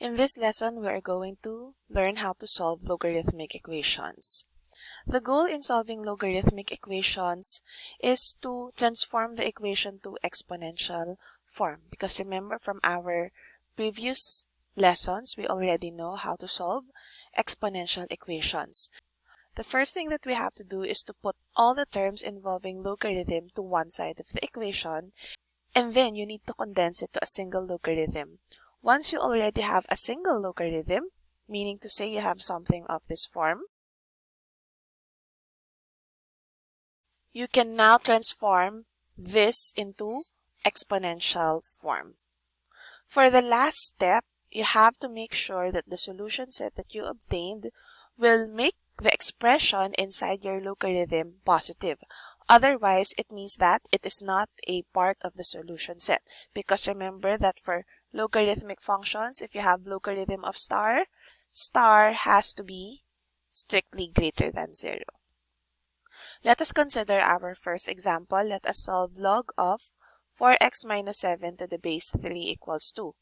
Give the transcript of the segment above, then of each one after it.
In this lesson, we are going to learn how to solve logarithmic equations. The goal in solving logarithmic equations is to transform the equation to exponential form. Because remember from our previous lessons, we already know how to solve exponential equations. The first thing that we have to do is to put all the terms involving logarithm to one side of the equation and then you need to condense it to a single logarithm. Once you already have a single logarithm, meaning to say you have something of this form, you can now transform this into exponential form. For the last step, you have to make sure that the solution set that you obtained will make the expression inside your logarithm positive. Otherwise, it means that it is not a part of the solution set. Because remember that for logarithmic functions, if you have logarithm of star, star has to be strictly greater than 0. Let us consider our first example. Let us solve log of 4x minus 7 to the base 3 equals 2.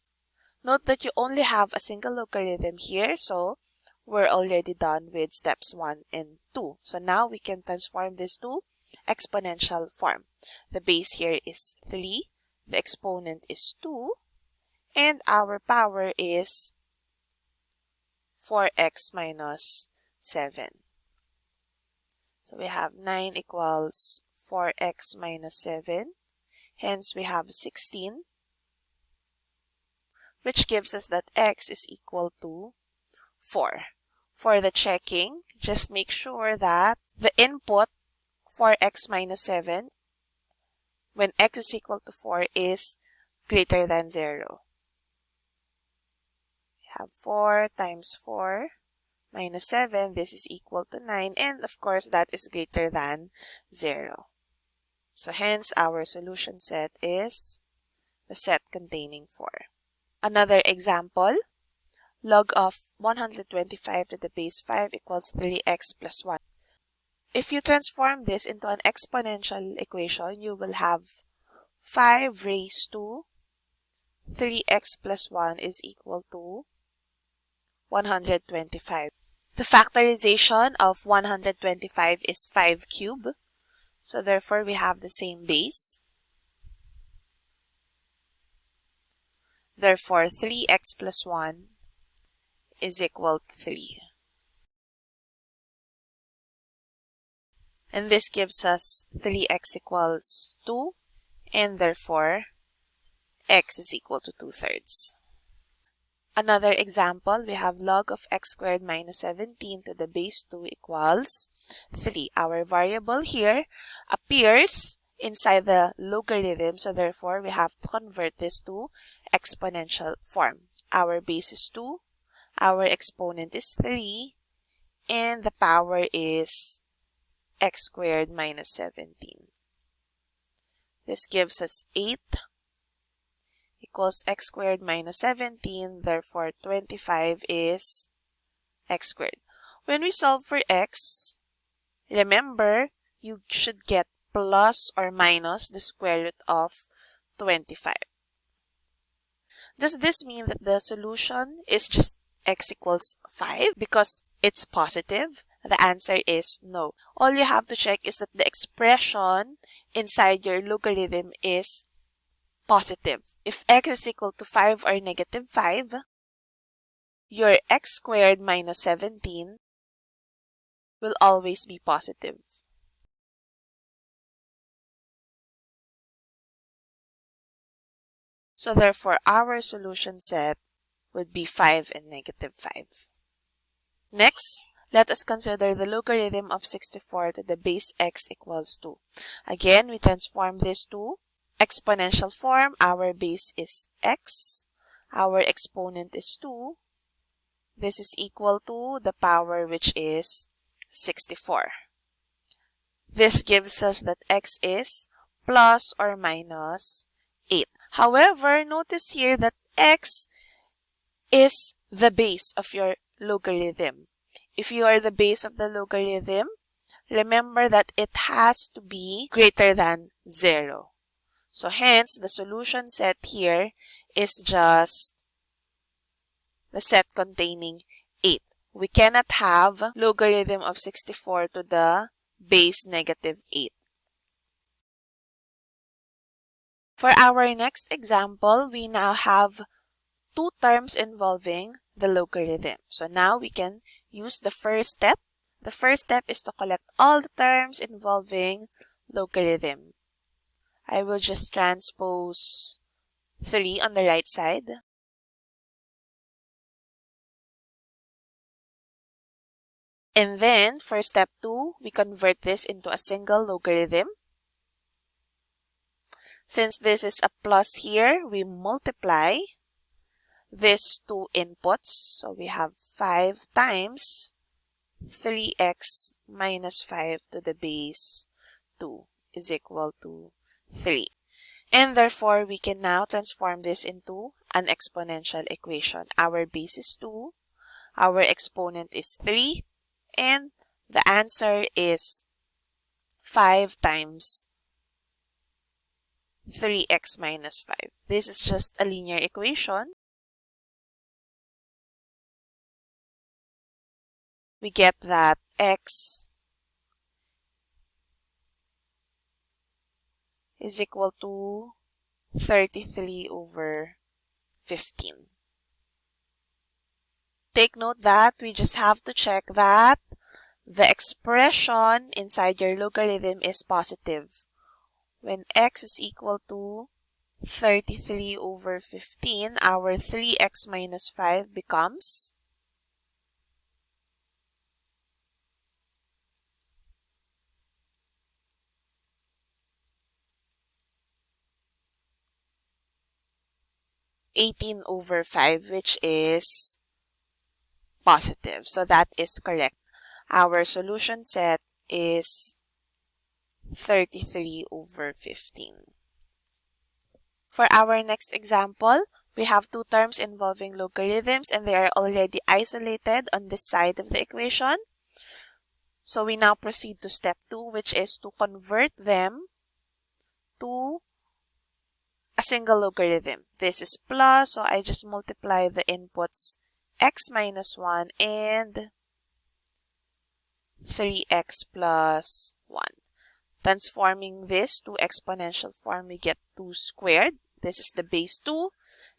Note that you only have a single logarithm here, so we're already done with steps 1 and 2. So now we can transform this to exponential form. The base here is 3, the exponent is 2, and our power is 4x minus 7. So we have 9 equals 4x minus 7. Hence, we have 16, which gives us that x is equal to 4. For the checking, just make sure that the input for x minus 7 when x is equal to 4 is greater than 0 have 4 times 4 minus 7. This is equal to 9. And of course, that is greater than 0. So hence, our solution set is the set containing 4. Another example, log of 125 to the base 5 equals 3x plus 1. If you transform this into an exponential equation, you will have 5 raised to 3x plus 1 is equal to 125. The factorization of 125 is 5 cube. So therefore, we have the same base. Therefore, 3x plus 1 is equal to 3. And this gives us 3x equals 2, and therefore, x is equal to 2 thirds. Another example, we have log of x squared minus 17 to the base 2 equals 3. Our variable here appears inside the logarithm, so therefore we have to convert this to exponential form. Our base is 2, our exponent is 3, and the power is x squared minus 17. This gives us 8 equals x squared minus 17. Therefore, 25 is x squared. When we solve for x, remember, you should get plus or minus the square root of 25. Does this mean that the solution is just x equals 5 because it's positive? The answer is no. All you have to check is that the expression inside your logarithm is positive. If x is equal to 5 or negative 5, your x squared minus 17 will always be positive. So therefore, our solution set would be 5 and negative 5. Next, let us consider the logarithm of 64 to the base x equals 2. Again, we transform this to exponential form, our base is x, our exponent is 2. This is equal to the power which is 64. This gives us that x is plus or minus 8. However, notice here that x is the base of your logarithm. If you are the base of the logarithm, remember that it has to be greater than 0. So hence, the solution set here is just the set containing 8. We cannot have logarithm of 64 to the base negative 8. For our next example, we now have two terms involving the logarithm. So now we can use the first step. The first step is to collect all the terms involving logarithm. I will just transpose 3 on the right side. And then for step 2, we convert this into a single logarithm. Since this is a plus here, we multiply these two inputs. So we have 5 times 3x minus 5 to the base 2 is equal to 3. And therefore, we can now transform this into an exponential equation. Our base is 2, our exponent is 3, and the answer is 5 times 3x minus 5. This is just a linear equation. We get that x is equal to 33 over 15. Take note that we just have to check that the expression inside your logarithm is positive. When x is equal to 33 over 15, our 3x minus 5 becomes 18 over 5, which is positive. So that is correct. Our solution set is 33 over 15. For our next example, we have two terms involving logarithms and they are already isolated on this side of the equation. So we now proceed to step 2 which is to convert them to a single logarithm. This is plus, so I just multiply the inputs x minus 1 and 3x plus 1. Transforming this to exponential form, we get 2 squared. This is the base 2.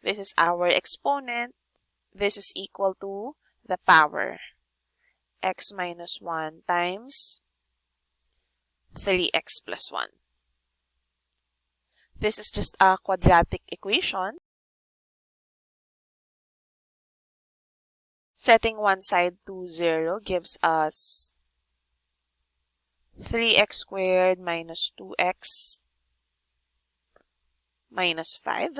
This is our exponent. This is equal to the power x minus 1 times 3x plus 1. This is just a quadratic equation. Setting one side to 0 gives us 3x squared minus 2x minus 5.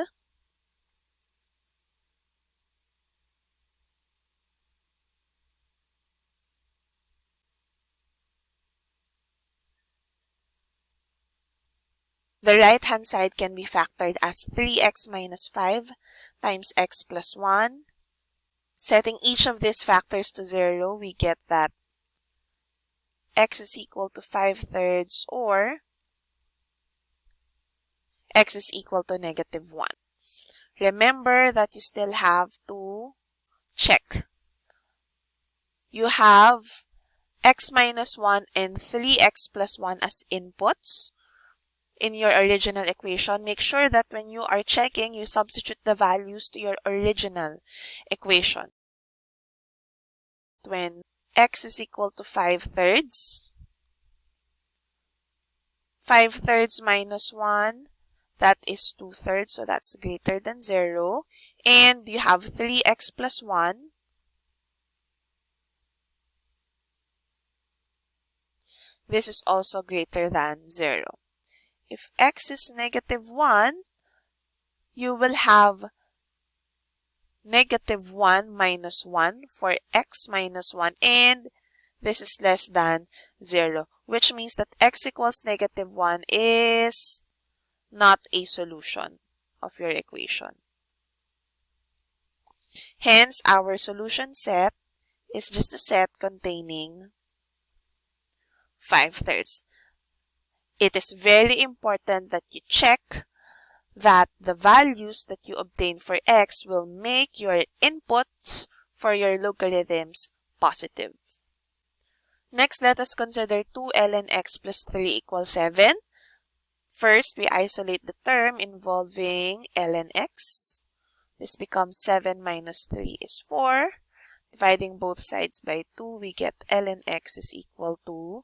The right-hand side can be factored as 3x minus 5 times x plus 1. Setting each of these factors to 0, we get that x is equal to 5 thirds or x is equal to negative 1. Remember that you still have to check. You have x minus 1 and 3x plus 1 as inputs in your original equation, make sure that when you are checking, you substitute the values to your original equation. When x is equal to 5 thirds, 5 thirds minus 1, that is 2 thirds, so that's greater than 0. And you have 3x plus 1. This is also greater than 0. If x is negative 1, you will have negative 1 minus 1 for x minus 1 and this is less than 0 which means that x equals negative 1 is not a solution of your equation. Hence, our solution set is just a set containing 5 thirds it is very important that you check that the values that you obtain for x will make your inputs for your logarithms positive. Next, let us consider 2 ln x plus 3 equals 7. First, we isolate the term involving ln x. This becomes 7 minus 3 is 4. Dividing both sides by 2, we get ln x is equal to 2.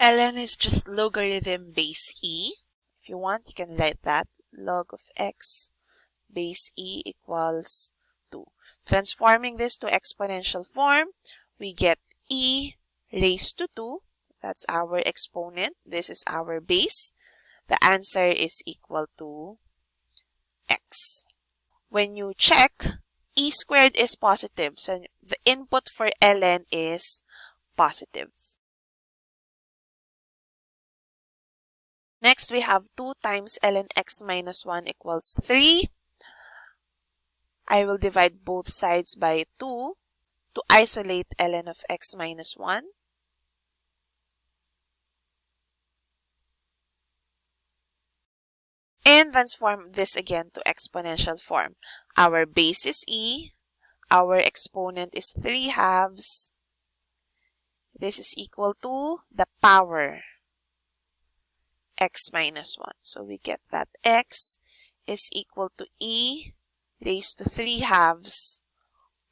Ln is just logarithm base e. If you want, you can write that. Log of x base e equals 2. Transforming this to exponential form, we get e raised to 2. That's our exponent. This is our base. The answer is equal to x. When you check, e squared is positive. So the input for ln is positive. Next, we have 2 times ln x minus 1 equals 3. I will divide both sides by 2 to isolate ln of x minus 1. And transform this again to exponential form. Our base is e. Our exponent is 3 halves. This is equal to the power x minus 1. So we get that x is equal to e raised to 3 halves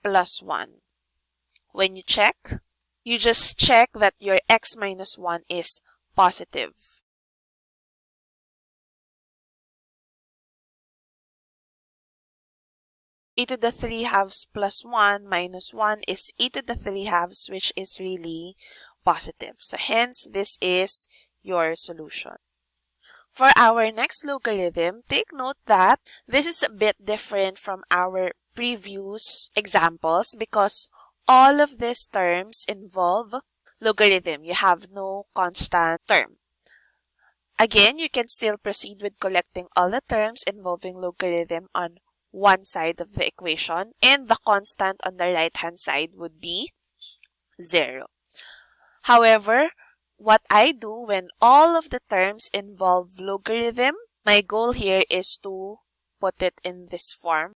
plus 1. When you check, you just check that your x minus 1 is positive. e to the 3 halves plus 1 minus 1 is e to the 3 halves, which is really positive. So hence, this is your solution. For our next logarithm, take note that this is a bit different from our previous examples because all of these terms involve logarithm. You have no constant term. Again, you can still proceed with collecting all the terms involving logarithm on one side of the equation and the constant on the right hand side would be 0. However, what I do when all of the terms involve logarithm, my goal here is to put it in this form.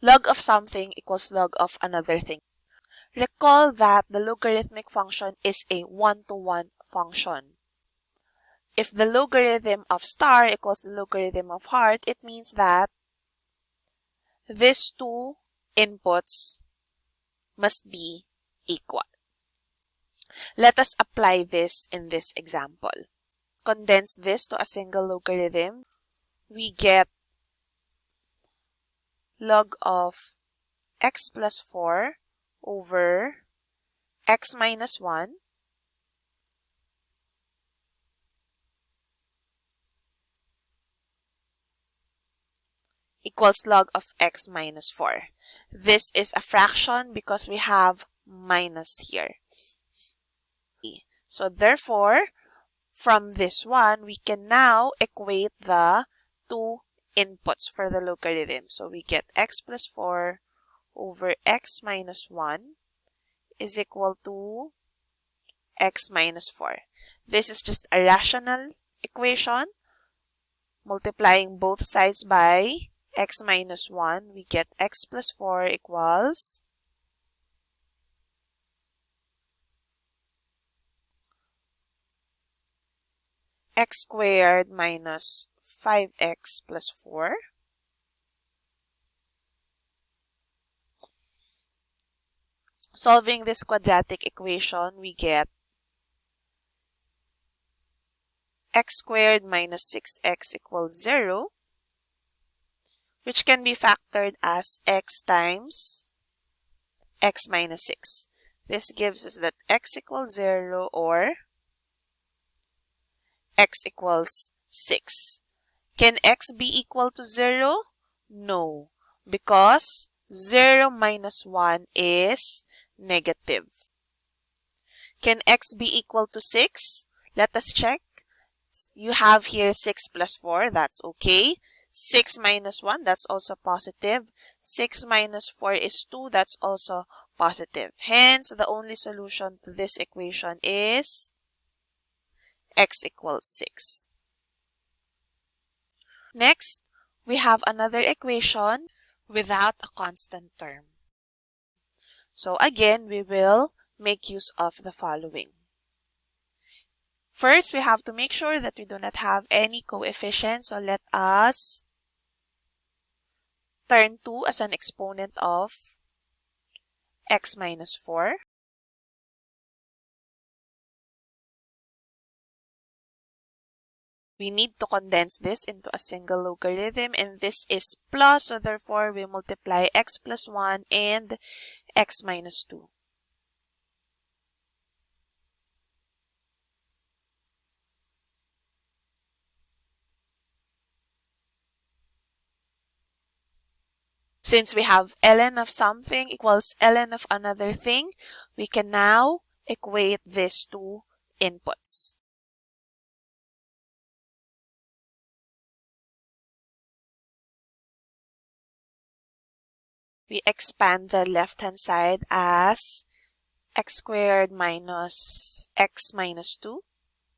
Log of something equals log of another thing. Recall that the logarithmic function is a one-to-one -one function. If the logarithm of star equals the logarithm of heart, it means that these two inputs must be equal. Let us apply this in this example. Condense this to a single logarithm. We get log of x plus 4 over x minus 1 equals log of x minus 4. This is a fraction because we have minus here. So therefore, from this one, we can now equate the two inputs for the logarithm. So we get x plus 4 over x minus 1 is equal to x minus 4. This is just a rational equation. Multiplying both sides by x minus 1, we get x plus 4 equals x squared minus 5x plus 4. Solving this quadratic equation, we get x squared minus 6x equals 0, which can be factored as x times x minus 6. This gives us that x equals 0 or x equals 6. Can x be equal to 0? No, because 0 minus 1 is negative. Can x be equal to 6? Let us check. You have here 6 plus 4, that's okay. 6 minus 1, that's also positive. 6 minus 4 is 2, that's also positive. Hence, the only solution to this equation is x equals 6. Next, we have another equation without a constant term. So again, we will make use of the following. First, we have to make sure that we do not have any coefficients. So let us turn 2 as an exponent of x minus 4. We need to condense this into a single logarithm and this is plus so therefore we multiply x plus 1 and x minus 2. Since we have ln of something equals ln of another thing, we can now equate these two inputs. We expand the left-hand side as x squared minus x minus 2.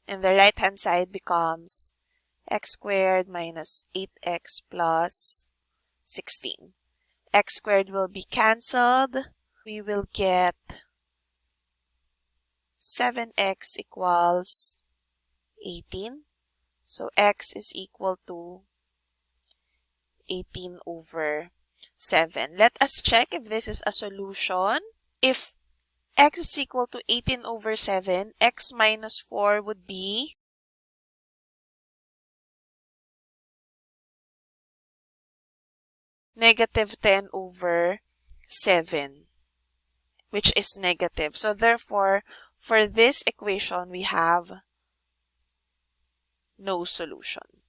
And the right-hand side becomes x squared minus 8x plus 16 x squared will be cancelled. We will get 7x equals 18. So x is equal to 18 over 7. Let us check if this is a solution. If x is equal to 18 over 7, x minus 4 would be negative 10 over 7, which is negative. So therefore, for this equation, we have no solution.